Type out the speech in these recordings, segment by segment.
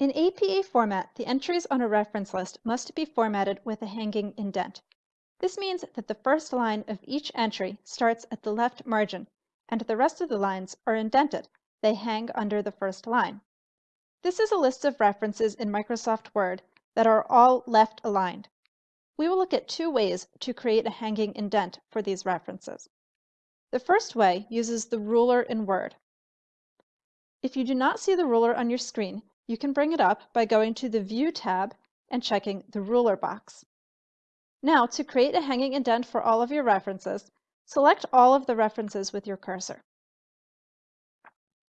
In APA format, the entries on a reference list must be formatted with a hanging indent. This means that the first line of each entry starts at the left margin, and the rest of the lines are indented. They hang under the first line. This is a list of references in Microsoft Word that are all left aligned. We will look at two ways to create a hanging indent for these references. The first way uses the ruler in Word. If you do not see the ruler on your screen, you can bring it up by going to the View tab and checking the ruler box. Now, to create a hanging indent for all of your references, select all of the references with your cursor.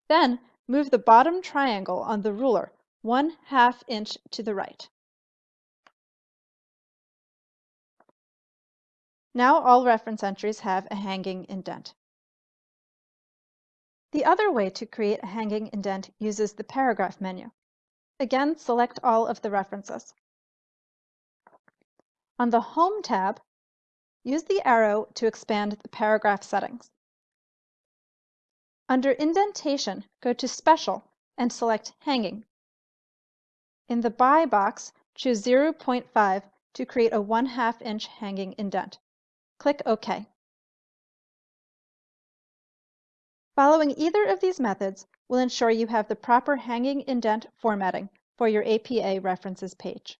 Then, move the bottom triangle on the ruler one half inch to the right. Now all reference entries have a hanging indent. The other way to create a hanging indent uses the paragraph menu. Again, select all of the references. On the Home tab, use the arrow to expand the paragraph settings. Under Indentation, go to Special and select Hanging. In the By box, choose 0.5 to create a 1 2 inch hanging indent. Click OK. Following either of these methods will ensure you have the proper hanging indent formatting for your APA references page.